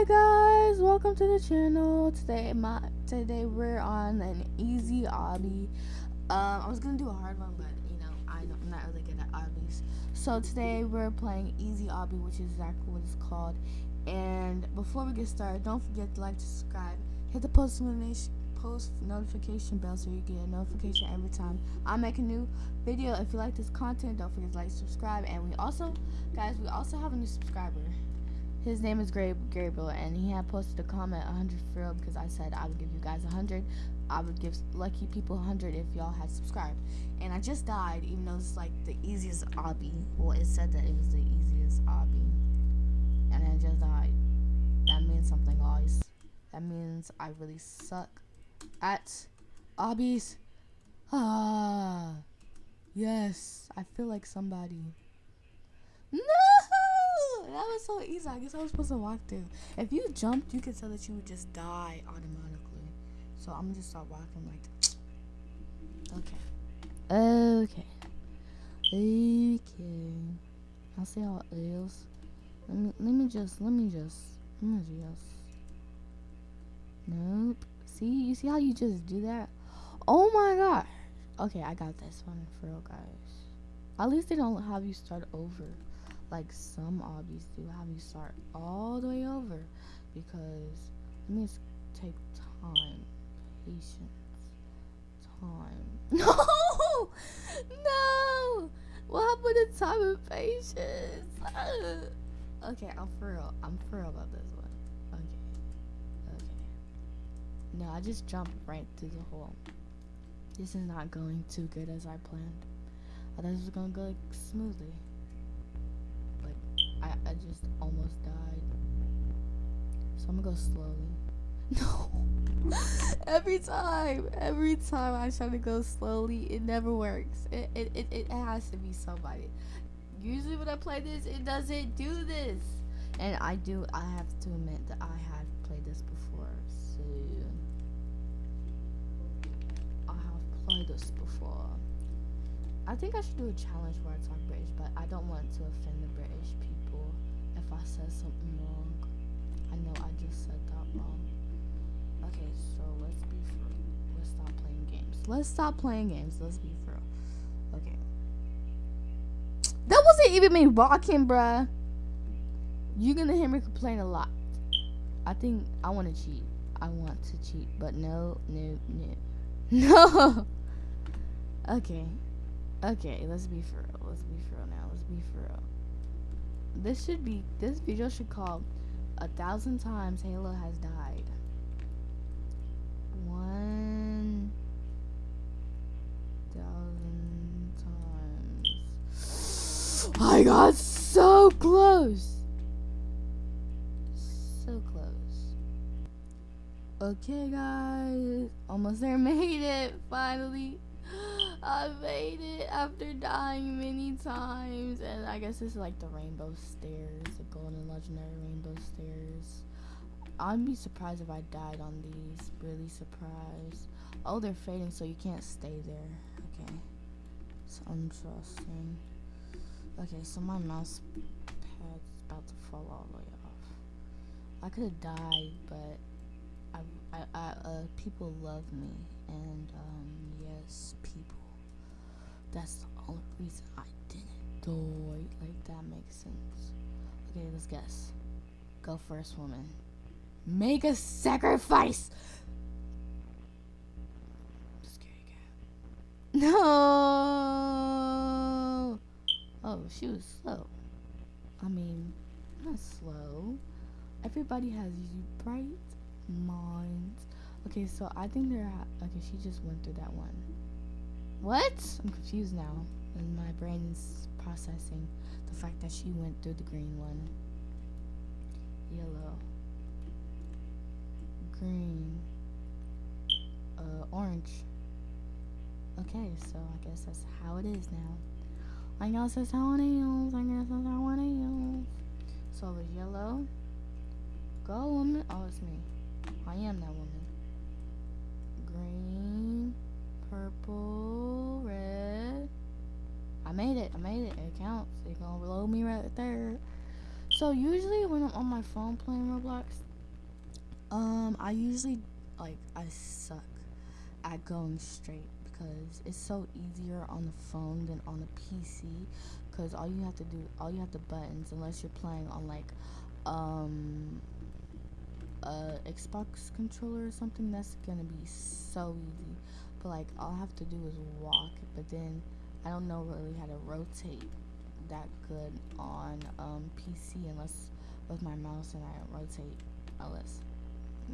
Hi guys, welcome to the channel. Today my today we're on an easy obby. Um, I was gonna do a hard one, but you know I don't, I'm not really good at obbies. So today we're playing easy obby, which is exactly what it's called. And before we get started, don't forget to like, subscribe, hit the post notification post notification bell so you get a notification every time I make a new video. If you like this content, don't forget to like, subscribe, and we also, guys, we also have a new subscriber. His name is Gabriel, and he had posted a comment 100 for real because I said I would give you guys 100. I would give lucky people 100 if y'all had subscribed. And I just died, even though it's like the easiest obby. Well, it said that it was the easiest obby. And I just died. That means something, guys. That means I really suck at obbies. Ah, yes. I feel like somebody. No! That was so easy. I guess I was supposed to walk through. If you jumped, you could tell that you would just die automatically. So I'm gonna just start walking like. Okay. Okay. Okay. I'll see how it is. Let me let me just let me just let me just. Nope. See, you see how you just do that? Oh my gosh. Okay, I got this one for real, guys. At least they don't have you start over like some obbies do have you start all the way over because it means take time patience time. No! No! What happened to time and patience? Okay i'm for real i'm for real about this one. Okay okay. No i just jumped right through the hole. This is not going too good as i planned. I thought this was gonna go like, smoothly I, I just almost died. So I'm gonna go slowly. No. every time, every time I try to go slowly, it never works. It, it, it, it has to be somebody. Usually when I play this, it doesn't do this. And I do, I have to admit that I have played this before. So, I have played this before. I think I should do a challenge where I talk British, but I don't want to offend the British people if I said something wrong. I know I just said that wrong. Okay, so let's be for let's stop playing games. Let's stop playing games. Let's be for Okay. That wasn't even me walking, bruh. You're gonna hear me complain a lot. I think I wanna cheat. I want to cheat, but no, no, no. No! okay. Okay, let's be for real. Let's be for real now. Let's be for real this should be this video should call a thousand times Halo has died. One thousand times. I got so close. So close. Okay guys, almost there, made it finally. I made it after dying many times. And I guess it's like the rainbow stairs, the golden legendary rainbow stairs. I'd be surprised if I died on these. Really surprised. Oh, they're fading, so you can't stay there. Okay. It's interesting. Okay, so my mouse pad's about to fall all the way off. I could have died, but I, I, I, uh, people love me, and um, yes, people. That's the only reason I didn't do it. Like, that makes sense. Okay, let's guess. Go first, woman. Make a sacrifice! No! Oh, she was slow. I mean, not slow. Everybody has bright minds. Okay, so I think they're... Okay, she just went through that one. What? I'm confused now. And my brain is processing the fact that she went through the green one. Yellow. Green. Uh, orange. Okay, so I guess that's how it is now. I guess that's how it is. I guess that's how it is. So it was yellow. Go, woman. Oh, it's me. I am that woman. Green purple, red. I made it. I made it. It counts. It's gonna load me right there. So usually when I'm on my phone playing Roblox, Um, I usually like I suck at going straight because it's so easier on the phone than on the PC. Because all you have to do, all you have to buttons, unless you're playing on like um a Xbox controller or something, that's gonna be so easy. But like all I have to do is walk. But then I don't know really how to rotate that good on um, PC unless with my mouse and I rotate unless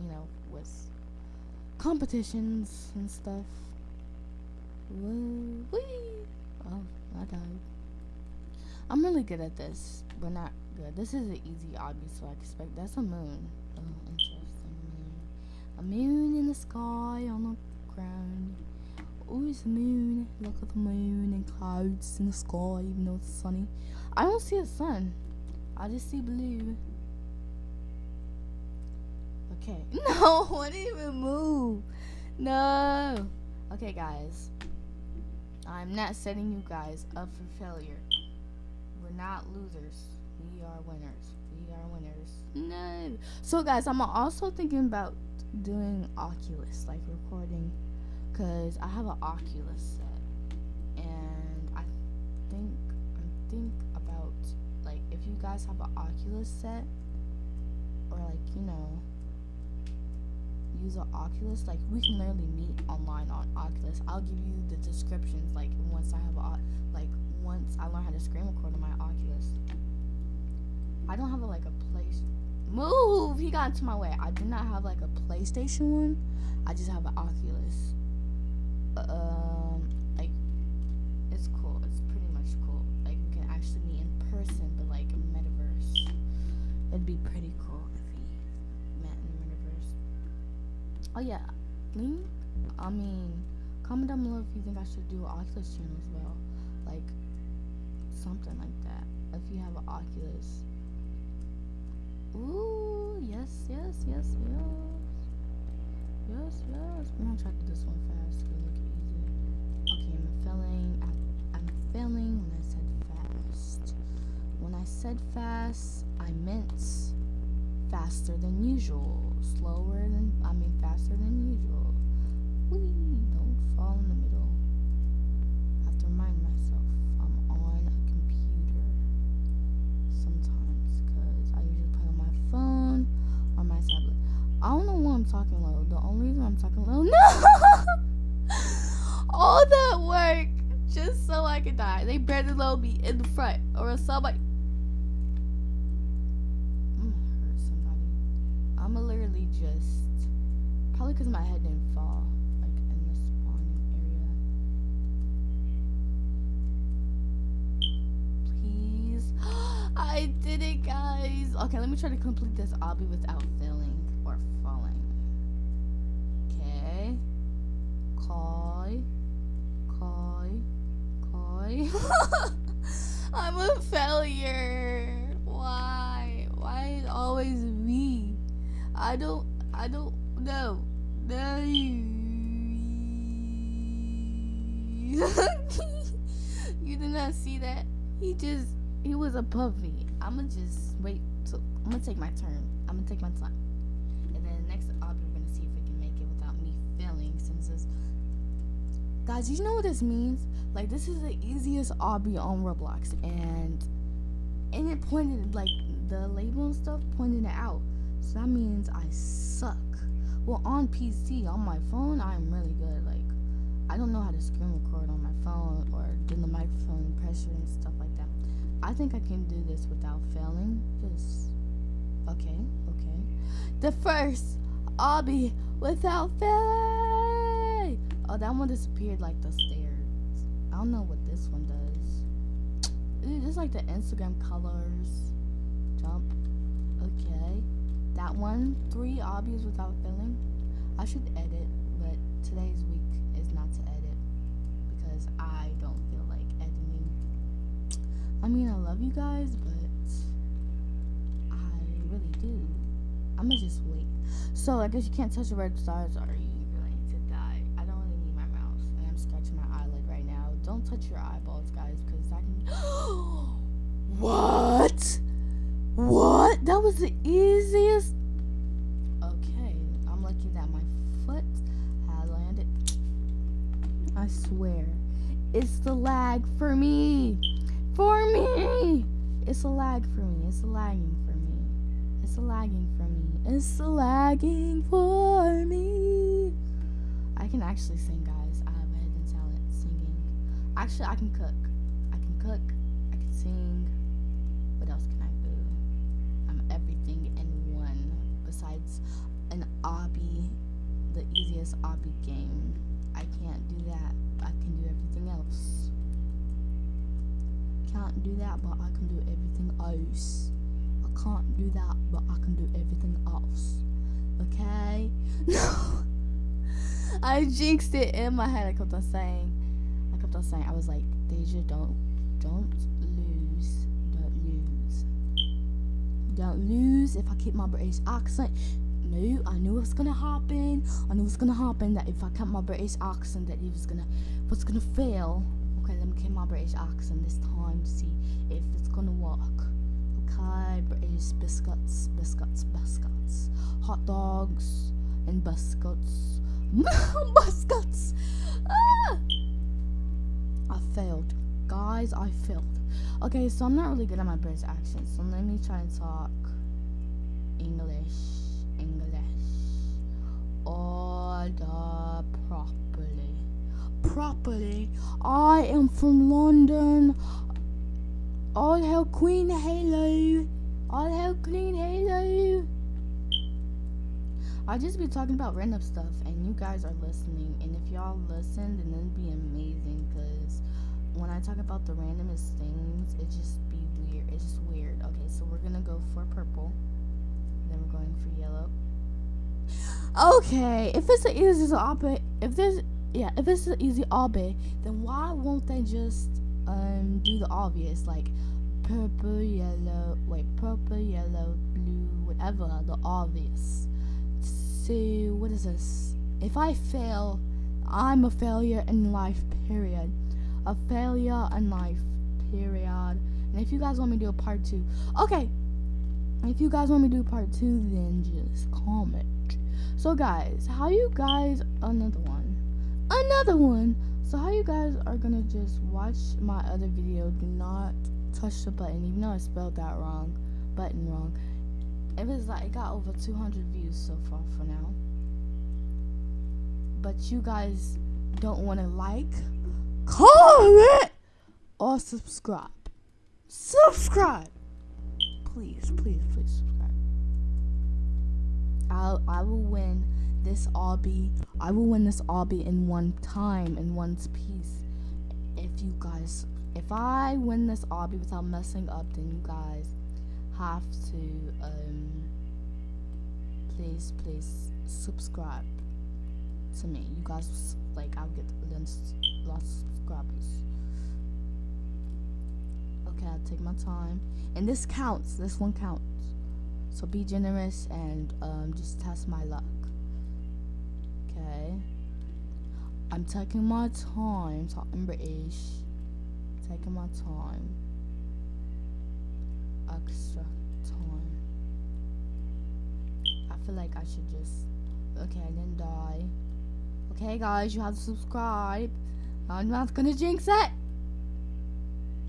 you know with competitions and stuff. Woo wee! Oh, I died. I'm really good at this, but not good. This is an easy obby, so I expect that's a moon. Oh, interesting moon. A moon in the sky on the ground. Oh, it's a moon. Look at the moon and clouds in the sky, even though it's sunny. I don't see a sun. I just see blue. Okay. No, I didn't even move. No. Okay, guys. I'm not setting you guys up for failure. We're not losers. We are winners. We are winners. No. So, guys, I'm also thinking about doing Oculus, like recording, because I have an Oculus set. And I think, I think about, like, if you guys have an Oculus set, or, like, you know, use an Oculus, like we can literally meet online on Oculus. I'll give you the descriptions like once I have a like once I learn how to screen record on my Oculus. I don't have a, like a place. Move! He got into my way. I do not have like a PlayStation one. I just have an Oculus. Um, like it's cool. It's pretty much cool. Like we can actually meet in person, but like metaverse. It'd be pretty cool. If we met in the metaverse. Oh yeah, link. I mean, comment down below if you think I should do an Oculus channel as well, like something like that. If you have an Oculus. Ooh, yes, yes, yes, yes, yes, yes. I'm gonna try to do this one fast make it easy. Okay, I'm failing. I, I'm failing when I said fast. When I said fast, I meant faster than usual, slower than, I mean faster than usual. Wee, don't fall in the middle. Talking low. The only reason I'm talking low, no! All that work just so I could die. They better load me in the front or somebody failure. Why? Why is always me? I don't, I don't know. No. you did not see that? He just, he was above me. I'ma just wait. So I'm gonna take my turn. I'm gonna take my time. And then the next obby, we're gonna see if we can make it without me failing. Since this, guys, you know what this means? Like this is the easiest obby on Roblox, and and it pointed like the label and stuff pointed it out. So that means I suck. Well, on PC, on my phone, I'm really good. Like, I don't know how to screen record on my phone or do the microphone pressure and stuff like that. I think I can do this without failing. Just, okay, okay. The first obby without failing. Oh, that one disappeared like the stairs. I don't know what this one does. It's like the Instagram colors. Jump. Okay that one, three obvious without filling. I should edit, but today's week is not to edit because I don't feel like editing. I mean, I love you guys, but I really do. I'm gonna just wait. So I guess you can't touch the red stars are you Don't touch your eyeballs, guys, because I can. what? What? That was the easiest. Okay, I'm lucky that my foot had landed. I swear, it's the lag for me. For me. It's a lag for me. It's a lagging for me. It's a lagging for me. It's a lagging for me. I can actually sing Actually, I can cook. I can cook. I can sing. What else can I do? I'm everything in one besides an obby, the easiest obby game. I can't do that. I can do everything else. Can't do that, but I can do everything else. I can't do that, but I can do everything else. Okay? No. I jinxed it in my head. I kept on saying, I was like, Deja, don't, don't lose, don't lose, don't lose. If I keep my British accent, no, I knew what's gonna happen. I knew what's gonna happen. That if I kept my British accent, that it was gonna, was gonna fail. Okay, let me keep my British accent this time to see if it's gonna work. Okay, British biscuits, biscuits, biscuits, hot dogs, and biscuits. biscuits. Ah! I failed, guys. I failed. Okay, so I'm not really good at my British accent, so let me try and talk English. English. Order properly. Properly. I am from London. All hail Queen Halo. All hail Queen Halo. I'll just be talking about random stuff and you guys are listening. And if y'all listen, then it'd be amazing because when I talk about the randomest things, it just be weird. It's just weird. Okay, so we're gonna go for purple. Then we're going for yellow. Okay, if it's an easy obby, if there's yeah, if it's an easy obby, then why won't they just um do the obvious like purple, yellow, wait, purple, yellow, blue, whatever, the obvious. So what is this? If I fail, I'm a failure in life. Period. A failure in life. Period. And if you guys want me to do a part two, okay. If you guys want me to do part two, then just comment. So guys, how you guys another one. Another one. So how you guys are gonna just watch my other video, do not touch the button, even though I spelled that wrong, button wrong. It was like it got over 200 views so far for now. But you guys don't want to like, comment, or subscribe. Subscribe. Please, please, please subscribe. I'll, I will win this obby. I will win this obby in one time, in one piece. If you guys, if I win this obby without messing up, then you guys have to, um, please, please subscribe to me. You guys, like, I'll get lots of subscribers. Okay, I'll take my time. And this counts. This one counts. So be generous and um, just test my luck. Okay. I'm taking my time, talking British. Taking my time. Extra time. I feel like I should just. Okay, I didn't die. Okay, guys, you have to subscribe. I'm not gonna jinx it.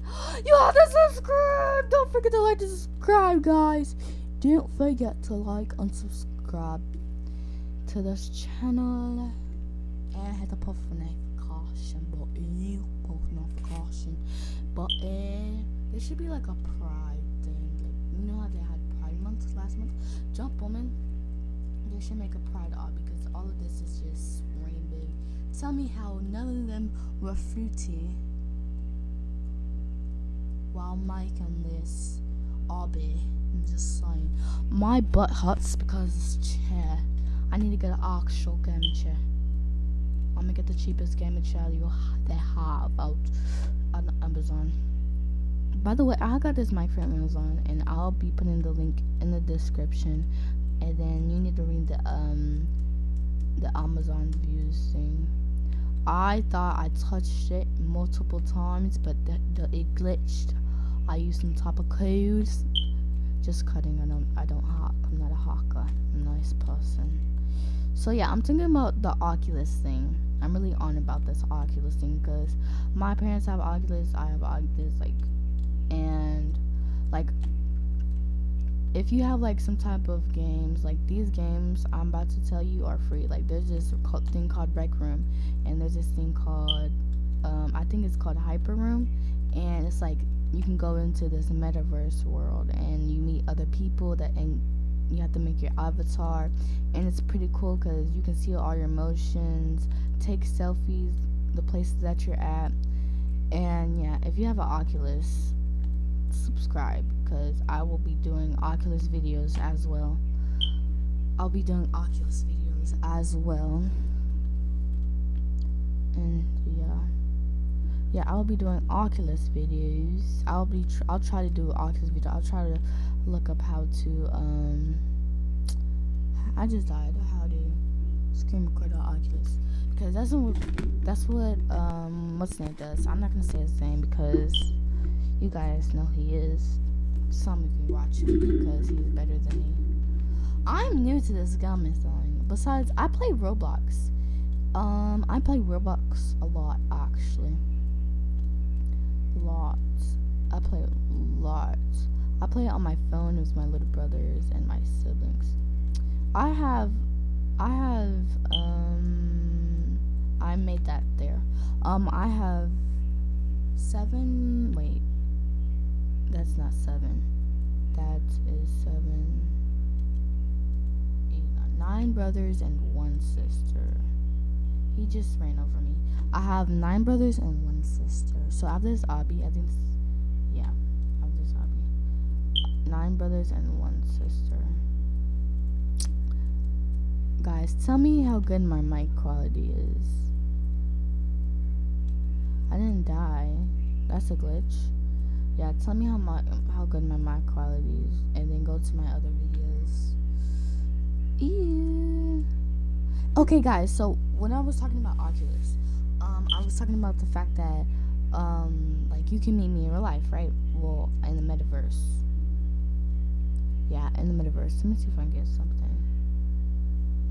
You have to subscribe. Don't forget to like to subscribe, guys. Don't forget to like and subscribe to this channel and hit the post notification button, post notification button. Eh, there should be like a pride thing. Like, you know how they had Pride Month last month? Jump Woman. They should make a Pride art because all of this is just rainbow. Tell me how none of them were fruity while making this obby. I'm just saying. My butt hurts because this chair. I need to get an actual gaming chair. I'm gonna get the cheapest gaming chair you they have out on Amazon. By the way, I got this mic from Amazon, and I'll be putting the link in the description. And then you need to read the um the Amazon reviews thing. I thought I touched it multiple times, but the, the, it glitched. I used some type of codes just cutting. I don't. I don't hack. I'm not a hacker. I'm a nice person. So yeah, I'm thinking about the Oculus thing. I'm really on about this Oculus thing because my parents have Oculus, I have Oculus, like, and like if you have like some type of games like these games i'm about to tell you are free. Like there's this thing called rec room and there's this thing called um, i think it's called hyper room and it's like you can go into this metaverse world and you meet other people that and you have to make your avatar and it's pretty cool because you can see all your emotions take selfies the places that you're at and yeah if you have an oculus subscribe because I will be doing Oculus videos as well. I'll be doing Oculus videos as well. And yeah. Yeah, I'll be doing Oculus videos. I'll be tr I'll try to do Oculus video. I'll try to look up how to um I just died how to screen record on Oculus because that's what that's what um what's name does. I'm not gonna say his name because you guys know he is. Some of you watch him because he's better than me. I'm new to this gum thing. Besides, I play Roblox. Um, I play Roblox a lot, actually. Lots. I play lots. I play it on my phone with my little brothers and my siblings. I have, I have, um, I made that there. Um, I have seven, wait, that's not seven. That is seven, eight, nine brothers and one sister. He just ran over me. I have nine brothers and one sister. So after this obby, I think, yeah, after this obby, nine brothers and one sister. Guys, tell me how good my mic quality is. I didn't die. That's a glitch yeah tell me how my how good my mic quality is and then go to my other videos. Yeah. Okay guys so when i was talking about oculus um i was talking about the fact that um like you can meet me in real life right? Well in the metaverse. Yeah in the metaverse. Let me see if i can get something.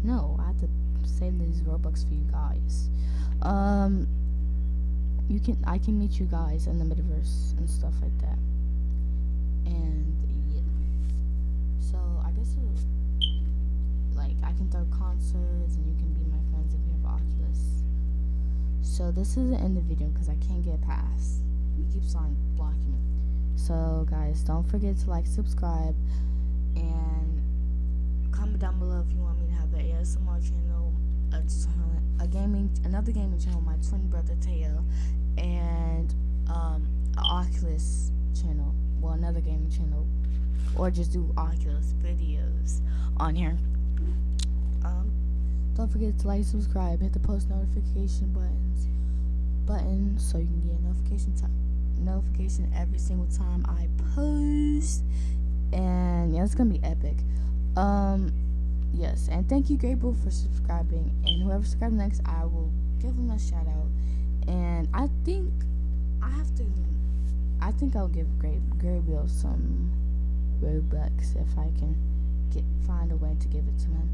No i have to save these robux for you guys. Um you can I can meet you guys in the metaverse and stuff like that. And yeah. So I guess uh, like I can throw concerts and you can be my friends if you have Oculus. So this is the end of the video because I can't get past. He keeps on blocking me. So guys, don't forget to like, subscribe, and comment down below if you want me to have an ASMR channel, a gaming, another gaming channel, my twin brother Teo, and um, Oculus channel, well, another gaming channel, or just do Oculus videos on here. Um, don't forget to like, subscribe, hit the post notification buttons button so you can get a notification time notification every single time I post. And yeah, it's gonna be epic. Um yes, and thank you, Gabriel, for subscribing. And whoever subscribes next, I will give them a shout out. And I think I have to. I think I'll give Gabriel some Robux if I can get find a way to give it to him.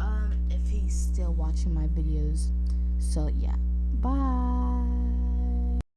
Um, if he's still watching my videos. So yeah, bye.